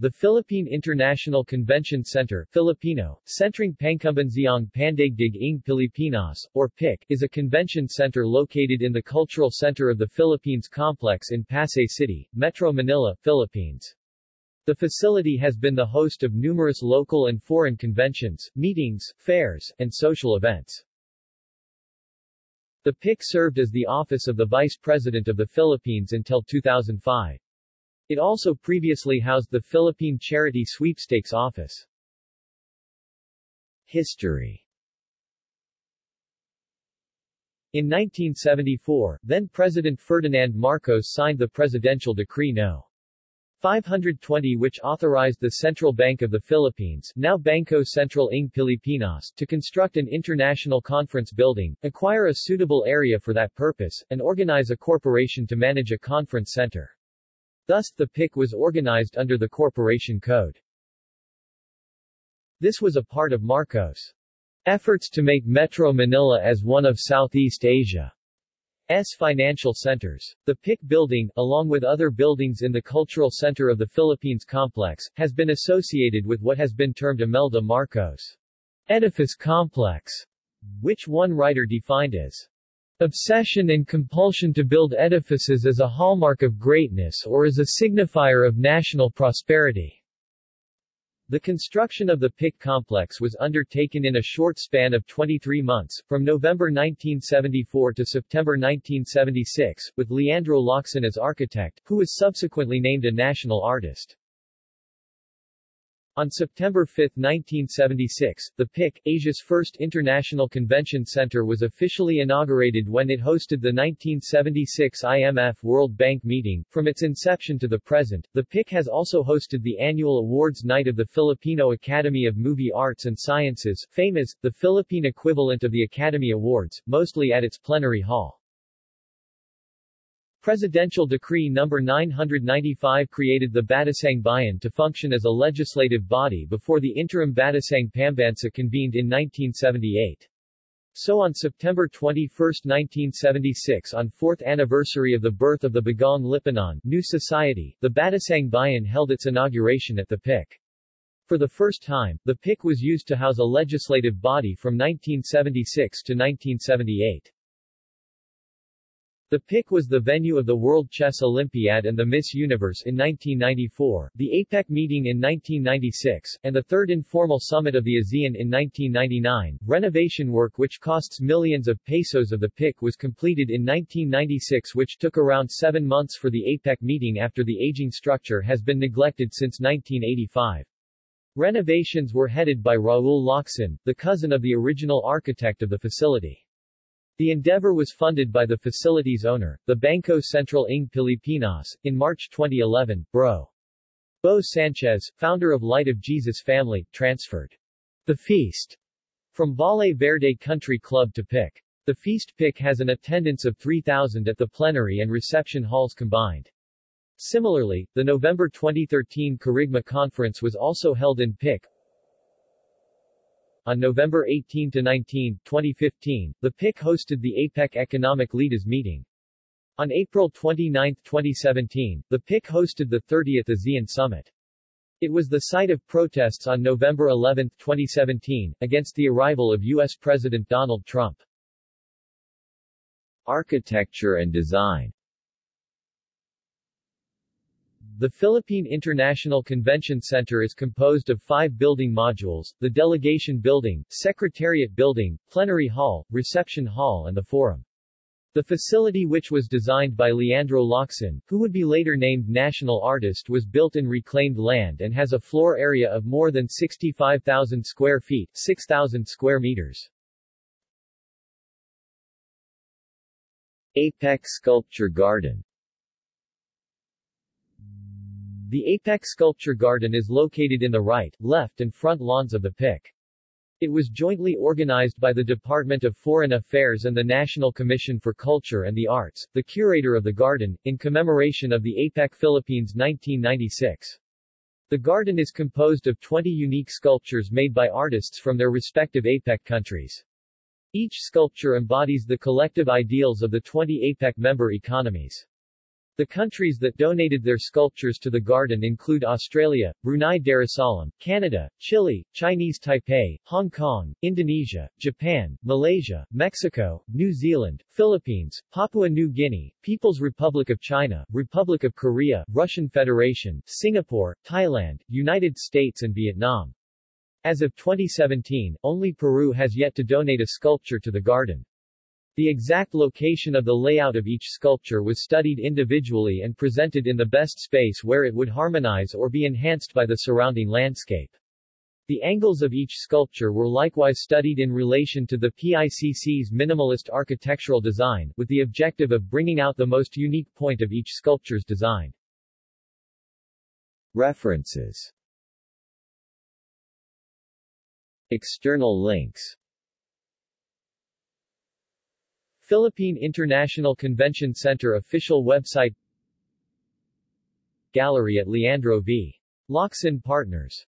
The Philippine International Convention Center Filipino, Sentrong Pangkumbensiyon Pandaigdig ng Pilipinas, or PIC, is a convention center located in the Cultural Center of the Philippines complex in Pasay City, Metro Manila, Philippines. The facility has been the host of numerous local and foreign conventions, meetings, fairs, and social events. The PIC served as the office of the Vice President of the Philippines until 2005. It also previously housed the Philippine Charity Sweepstakes Office. History In 1974, then-President Ferdinand Marcos signed the Presidential Decree No. 520 which authorized the Central Bank of the Philippines now Bangko Sentral ng Pilipinas to construct an international conference building, acquire a suitable area for that purpose, and organize a corporation to manage a conference center. Thus, the PIC was organized under the Corporation Code. This was a part of Marcos' efforts to make Metro Manila as one of Southeast Asia's financial centers. The PIC building, along with other buildings in the Cultural Center of the Philippines complex, has been associated with what has been termed Imelda Marcos edifice complex, which one writer defined as Obsession and compulsion to build edifices as a hallmark of greatness or as a signifier of national prosperity. The construction of the PIC complex was undertaken in a short span of 23 months, from November 1974 to September 1976, with Leandro Locsin as architect, who was subsequently named a national artist. On September 5, 1976, the PIC, Asia's first international convention center was officially inaugurated when it hosted the 1976 IMF World Bank meeting. From its inception to the present, the PIC has also hosted the annual awards night of the Filipino Academy of Movie Arts and Sciences, FAMAS, the Philippine equivalent of the Academy Awards, mostly at its plenary hall. Presidential Decree No. 995 created the Batasang Bayan to function as a legislative body before the interim Batasang Pambansa convened in 1978. So on September 21, 1976 on 4th anniversary of the birth of the Bagong Lipunan New Society, the Batasang Bayan held its inauguration at the PIC. For the first time, the PIC was used to house a legislative body from 1976 to 1978. The PIC was the venue of the World Chess Olympiad and the Miss Universe in 1994, the APEC meeting in 1996, and the third informal summit of the ASEAN in 1999. Renovation work which costs millions of pesos of the PIC was completed in 1996 which took around seven months for the APEC meeting after the aging structure has been neglected since 1985. Renovations were headed by Raul Locsin, the cousin of the original architect of the facility. The endeavor was funded by the facility's owner, the Bangko Sentral ng Pilipinas. In March 2011, Bro. Bo Sanchez, founder of Light of Jesus Family, transferred the feast from Valle Verde Country Club to PIC. The feast PIC has an attendance of 3,000 at the plenary and reception halls combined. Similarly, the November 2013 Kerygma Conference was also held in PIC, on November 18-19, 2015, the PIC hosted the APEC Economic Leaders Meeting. On April 29, 2017, the PIC hosted the 30th ASEAN Summit. It was the site of protests on November 11, 2017, against the arrival of U.S. President Donald Trump. Architecture and design the Philippine International Convention Center is composed of five building modules, the Delegation Building, Secretariat Building, Plenary Hall, Reception Hall and the Forum. The facility which was designed by Leandro Locsin, who would be later named national artist was built in reclaimed land and has a floor area of more than 65,000 square feet 6,000 square meters. APEC Sculpture Garden the APEC Sculpture Garden is located in the right, left and front lawns of the PIC. It was jointly organized by the Department of Foreign Affairs and the National Commission for Culture and the Arts, the curator of the garden, in commemoration of the APEC Philippines 1996. The garden is composed of 20 unique sculptures made by artists from their respective APEC countries. Each sculpture embodies the collective ideals of the 20 APEC member economies. The countries that donated their sculptures to the garden include Australia, Brunei Darussalam, Canada, Chile, Chinese Taipei, Hong Kong, Indonesia, Japan, Malaysia, Mexico, New Zealand, Philippines, Papua New Guinea, People's Republic of China, Republic of Korea, Russian Federation, Singapore, Thailand, United States and Vietnam. As of 2017, only Peru has yet to donate a sculpture to the garden. The exact location of the layout of each sculpture was studied individually and presented in the best space where it would harmonize or be enhanced by the surrounding landscape. The angles of each sculpture were likewise studied in relation to the PICC's minimalist architectural design, with the objective of bringing out the most unique point of each sculpture's design. References External links Philippine International Convention Center official website Gallery at Leandro v. Locsin Partners